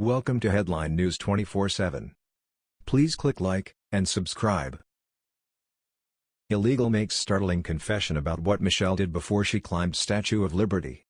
Welcome to Headline News 24/7. Please click like and subscribe. Illegal makes startling confession about what Michelle did before she climbed Statue of Liberty.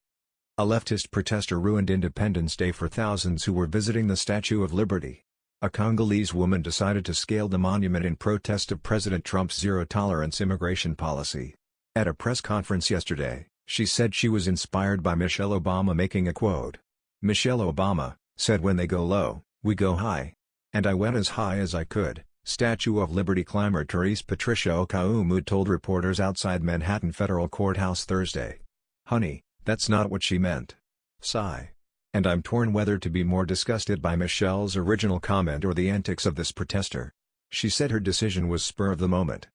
A leftist protester ruined Independence Day for thousands who were visiting the Statue of Liberty. A Congolese woman decided to scale the monument in protest of President Trump's zero-tolerance immigration policy. At a press conference yesterday, she said she was inspired by Michelle Obama making a quote. Michelle Obama, said when they go low, we go high. And I went as high as I could, Statue of Liberty climber Therese Patricia Okoumou told reporters outside Manhattan Federal Courthouse Thursday. Honey, that's not what she meant. Sigh. And I'm torn whether to be more disgusted by Michelle's original comment or the antics of this protester. She said her decision was spur of the moment.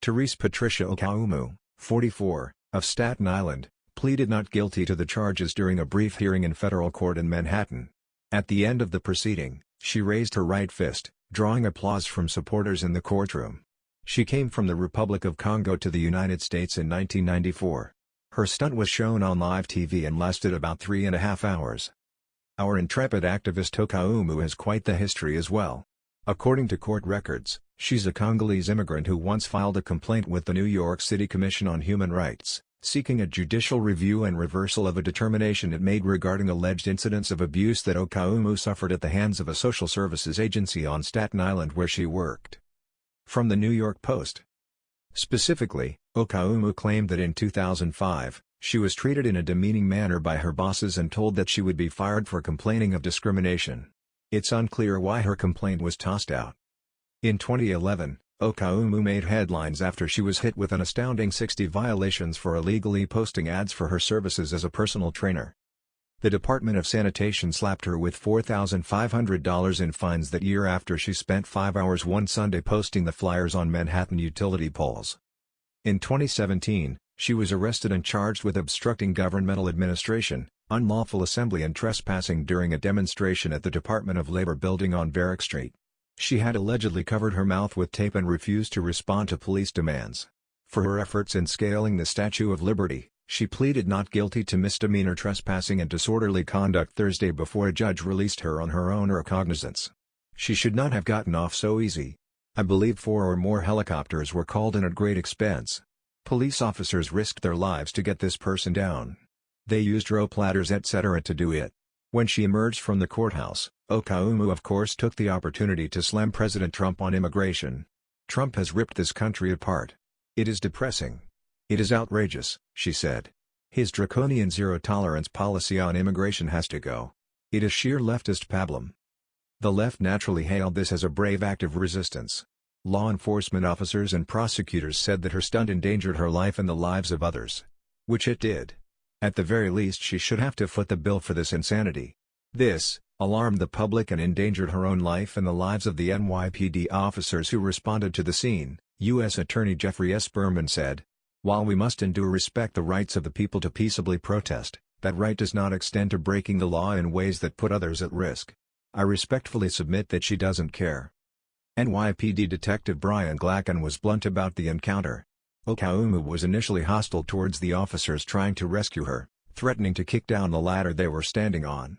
Therese Patricia Okoumou, 44, of Staten Island, pleaded not guilty to the charges during a brief hearing in federal court in Manhattan. At the end of the proceeding, she raised her right fist, drawing applause from supporters in the courtroom. She came from the Republic of Congo to the United States in 1994. Her stunt was shown on live TV and lasted about three and a half hours. Our intrepid activist Okoumou has quite the history as well. According to court records, she's a Congolese immigrant who once filed a complaint with the New York City Commission on Human Rights seeking a judicial review and reversal of a determination it made regarding alleged incidents of abuse that Okoumou suffered at the hands of a social services agency on Staten Island where she worked. From the New York Post. Specifically, Okoumou claimed that in 2005, she was treated in a demeaning manner by her bosses and told that she would be fired for complaining of discrimination. It's unclear why her complaint was tossed out. In 2011, Okoumou made headlines after she was hit with an astounding 60 violations for illegally posting ads for her services as a personal trainer. The Department of Sanitation slapped her with $4,500 in fines that year after she spent five hours one Sunday posting the flyers on Manhattan utility poles. In 2017, she was arrested and charged with obstructing governmental administration, unlawful assembly and trespassing during a demonstration at the Department of Labor building on Varick Street. She had allegedly covered her mouth with tape and refused to respond to police demands. For her efforts in scaling the Statue of Liberty, she pleaded not guilty to misdemeanor trespassing and disorderly conduct Thursday before a judge released her on her own recognizance. She should not have gotten off so easy. I believe four or more helicopters were called in at great expense. Police officers risked their lives to get this person down. They used rope ladders etc. to do it. When she emerged from the courthouse, Okoumou of course took the opportunity to slam President Trump on immigration. Trump has ripped this country apart. It is depressing. It is outrageous, she said. His draconian zero-tolerance policy on immigration has to go. It is sheer leftist pablum. The left naturally hailed this as a brave act of resistance. Law enforcement officers and prosecutors said that her stunt endangered her life and the lives of others. Which it did. At the very least she should have to foot the bill for this insanity. This, alarmed the public and endangered her own life and the lives of the NYPD officers who responded to the scene, U.S. Attorney Geoffrey S. Berman said. While we must endure respect the rights of the people to peaceably protest, that right does not extend to breaking the law in ways that put others at risk. I respectfully submit that she doesn't care. NYPD Detective Brian Glacken was blunt about the encounter. Okoumou was initially hostile towards the officers trying to rescue her, threatening to kick down the ladder they were standing on.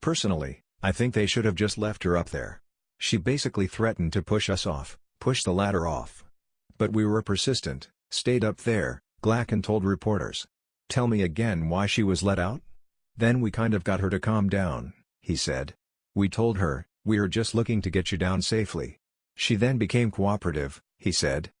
Personally, I think they should have just left her up there. She basically threatened to push us off, push the ladder off. But we were persistent, stayed up there, Glacken told reporters. Tell me again why she was let out? Then we kind of got her to calm down, he said. We told her, we are just looking to get you down safely. She then became cooperative, he said.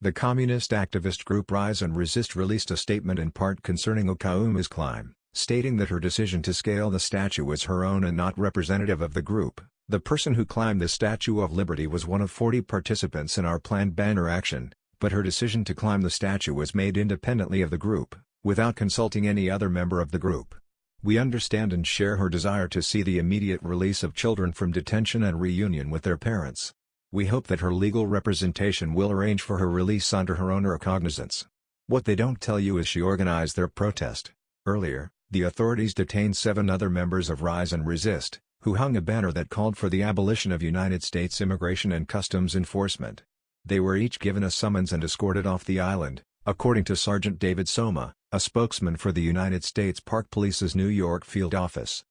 The communist activist group Rise and Resist released a statement in part concerning Okoumou's climb, stating that her decision to scale the statue was her own and not representative of the group. The person who climbed the Statue of Liberty was one of 40 participants in our planned banner action, but her decision to climb the statue was made independently of the group, without consulting any other member of the group. We understand and share her desire to see the immediate release of children from detention and reunion with their parents. We hope that her legal representation will arrange for her release under her own recognizance. What they don't tell you is she organized their protest. Earlier, the authorities detained seven other members of Rise and Resist, who hung a banner that called for the abolition of United States Immigration and Customs Enforcement. They were each given a summons and escorted off the island, according to Sergeant David Soma, a spokesman for the United States Park Police's New York field office.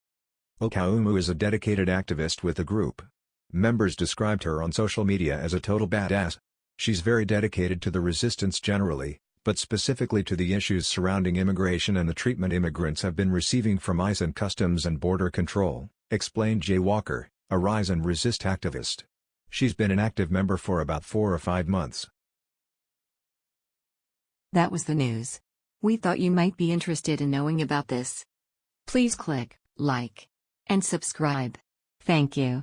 Okoumou is a dedicated activist with the group. Members described her on social media as a total badass. She's very dedicated to the resistance generally, but specifically to the issues surrounding immigration and the treatment immigrants have been receiving from ICE and Customs and Border Control, explained Jay Walker, a Rise and Resist activist. She's been an active member for about four or five months. That was the news. We thought you might be interested in knowing about this. Please click like and subscribe. Thank you.